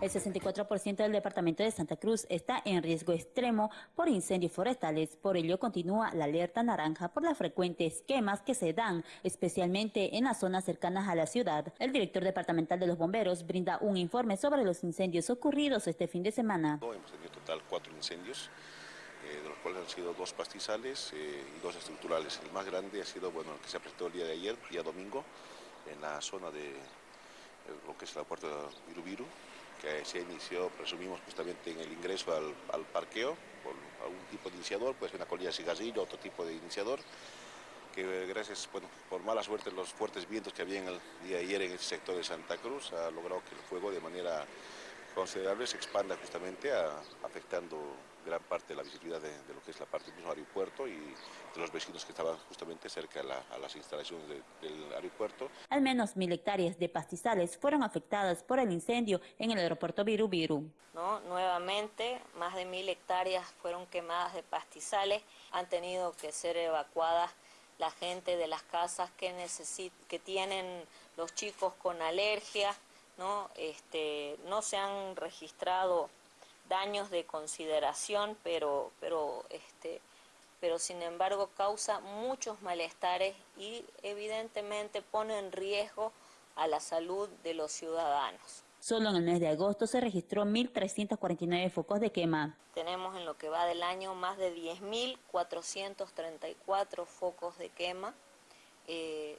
El 64% del departamento de Santa Cruz está en riesgo extremo por incendios forestales. Por ello continúa la alerta naranja por las frecuentes quemas que se dan, especialmente en las zonas cercanas a la ciudad. El director departamental de los bomberos brinda un informe sobre los incendios ocurridos este fin de semana. Hemos tenido total cuatro incendios, eh, de los cuales han sido dos pastizales eh, y dos estructurales. El más grande ha sido bueno, el que se presentó el día de ayer, día domingo, en la zona de lo que es la puerta de Virubiru, que se inició, presumimos, justamente en el ingreso al, parqueo, por algún tipo de iniciador, puede ser una colilla de cigarrillo, otro tipo de iniciador, que gracias, bueno, por mala suerte, los fuertes vientos que había en el día de ayer en el sector de Santa Cruz, ha logrado que el fuego de manera considerable se expanda justamente afectando gran parte de la visibilidad de, lo que es la parte del mismo aeropuerto y de los vecinos que estaban justamente cerca a, las instalaciones del aeropuerto. Al menos mil hectáreas de pastizales fueron afectadas por el incendio en el aeropuerto Viru Viru. ¿No? Nuevamente, más de mil hectáreas fueron quemadas de pastizales, han tenido que ser evacuadas la gente de las casas que, que tienen los chicos con alergia, ¿no? Este, no se han registrado daños de consideración, pero, pero, este, pero sin embargo causa muchos malestares y evidentemente pone en riesgo a la salud de los ciudadanos. Solo en el mes de agosto se registró 1.349 focos de quema. Tenemos en lo que va del año más de 10.434 focos de quema, eh,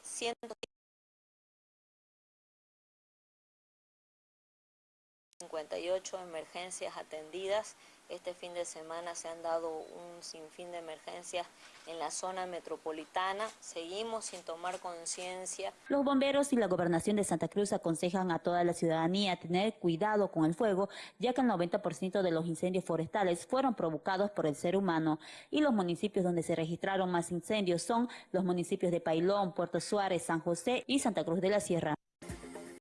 58 emergencias atendidas. Este fin de semana se han dado un sinfín de emergencias en la zona metropolitana. Seguimos sin tomar conciencia. Los bomberos y la gobernación de Santa Cruz aconsejan a toda la ciudadanía tener cuidado con el fuego, ya que el 90% de los incendios forestales fueron provocados por el ser humano. Y los municipios donde se registraron más incendios son los municipios de Pailón, Puerto Suárez, San José y Santa Cruz de la Sierra.